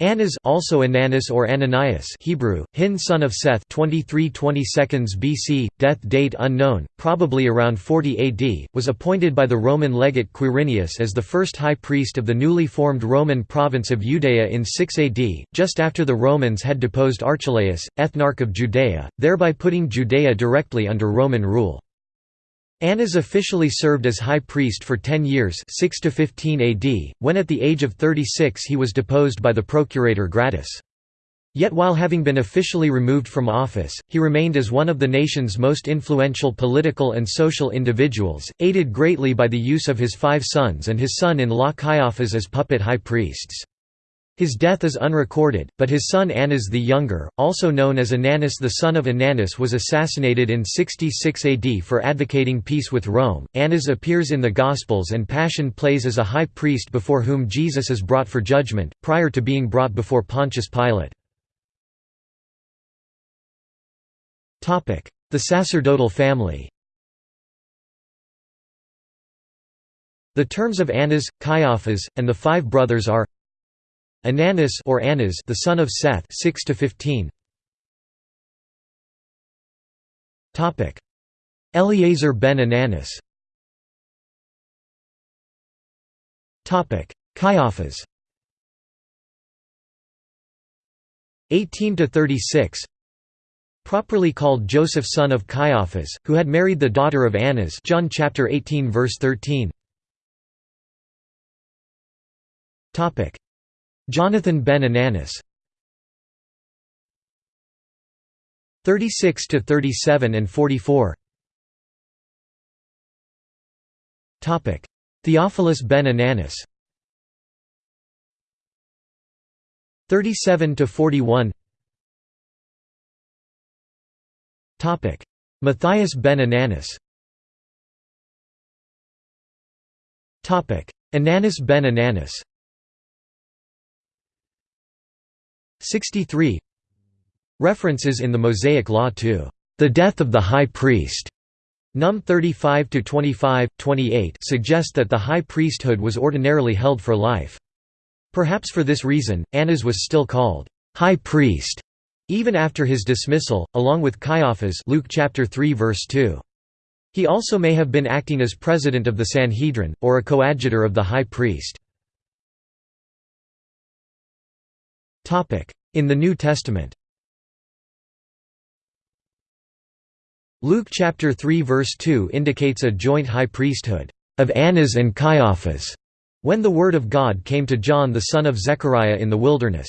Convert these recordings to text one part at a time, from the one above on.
Annas also Ananus or Ananias Hebrew, Hin son of Seth 23 BC, death date unknown, probably around 40 AD, was appointed by the Roman legate Quirinius as the first high priest of the newly formed Roman province of Judea in 6 AD, just after the Romans had deposed Archelaus, ethnarch of Judea, thereby putting Judea directly under Roman rule. Annas officially served as high priest for 10 years 6 to 15 AD, when at the age of 36 he was deposed by the procurator Gratus. Yet while having been officially removed from office, he remained as one of the nation's most influential political and social individuals, aided greatly by the use of his five sons and his son-in-law Caiaphas as puppet high priests. His death is unrecorded, but his son Annas the Younger, also known as Ananus the son of Ananus was assassinated in 66 AD for advocating peace with Rome. Annas appears in the Gospels and Passion plays as a high priest before whom Jesus is brought for judgment, prior to being brought before Pontius Pilate. The sacerdotal family The terms of Annas, Caiaphas, and the five brothers are Ananus or Annas the son of Seth 6 to 15 Topic. Eleazar ben Ananus. Topic. Caiaphas. 18 to 36 Properly called Joseph son of Caiaphas who had married the daughter of Annas. John chapter 18 verse 13 Topic Jonathan ben Ananus 36 to 37 and 44 Topic. Theophilus ben Ananus 37 to 41 Topic. Matthias ben Ananus Topic. Ananus ben Ananus 63 References in the Mosaic Law to the death of the high priest Num 35 to 25, 28 suggest that the high priesthood was ordinarily held for life. Perhaps for this reason, Annas was still called high priest even after his dismissal, along with Caiaphas Luke chapter 3 verse 2. He also may have been acting as president of the Sanhedrin, or a coadjutor of the high priest. In the New Testament. Luke chapter 3 verse 2 indicates a joint high priesthood of Annas and Caiaphas when the word of God came to John the son of Zechariah in the wilderness.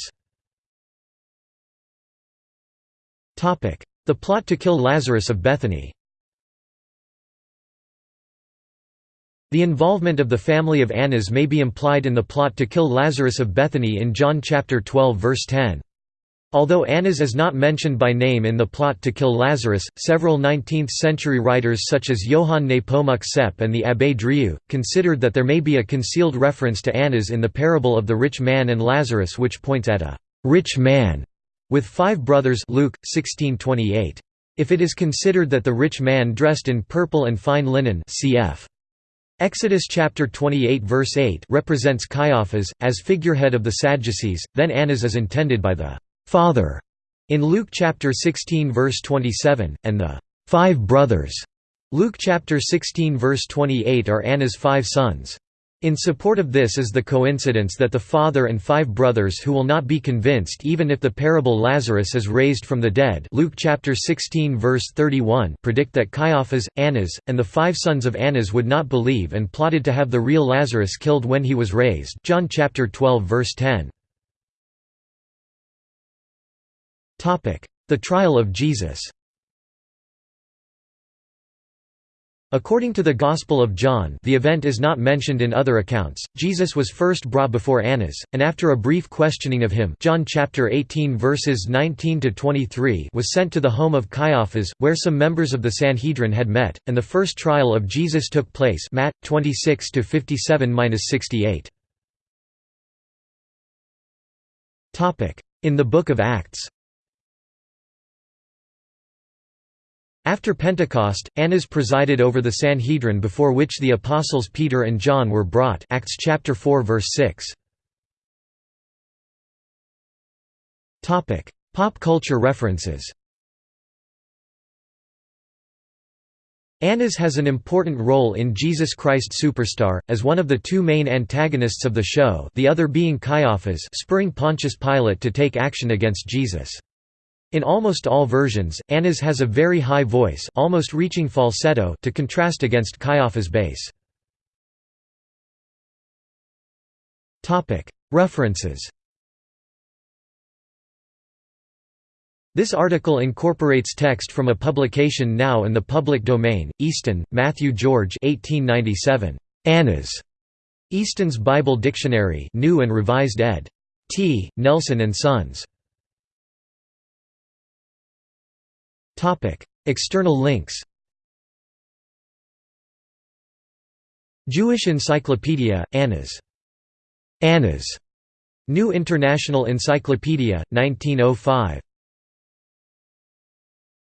The plot to kill Lazarus of Bethany The involvement of the family of Annas may be implied in the plot to kill Lazarus of Bethany in John chapter 12 verse 10. Although Annas is not mentioned by name in the plot to kill Lazarus, several 19th-century writers such as Johann Nepomuk Sepp and the Abbé Drieux, considered that there may be a concealed reference to Annas in the parable of the rich man and Lazarus which points at a «rich man» with five brothers Luke, 1628. If it is considered that the rich man dressed in purple and fine linen cf. Exodus chapter 28 verse 8 represents Caiaphas, as figurehead of the Sadducees, then Annas is intended by the «father» in Luke chapter 16 verse 27, and the five brothers» Luke chapter 16 verse 28 are Anna's five sons. In support of this is the coincidence that the father and five brothers who will not be convinced even if the parable Lazarus is raised from the dead Luke chapter 16 verse 31 predict that Caiaphas, Annas, and the five sons of Annas would not believe and plotted to have the real Lazarus killed when he was raised John chapter 12 verse 10. The trial of Jesus According to the Gospel of John the event is not mentioned in other accounts, Jesus was first brought before Annas, and after a brief questioning of him John chapter 18 verses 19 was sent to the home of Caiaphas, where some members of the Sanhedrin had met, and the first trial of Jesus took place Matt, 26–57–68. In the Book of Acts After Pentecost, Annas presided over the Sanhedrin before which the apostles Peter and John were brought Acts chapter 4 verse 6. Topic: Pop culture references Annas has an important role in Jesus Christ Superstar, as one of the two main antagonists of the show the other being Caiaphas spurring Pontius Pilate to take action against Jesus. In almost all versions, Annas has a very high voice almost reaching falsetto to contrast against Caiaphas' bass. References This article incorporates text from a publication now in the public domain, Easton, Matthew George 1897. Annas. Easton's Bible Dictionary New and Revised ed. T. Nelson and Sons. External links Jewish Encyclopedia, Annas. Annas. New International Encyclopedia, 1905.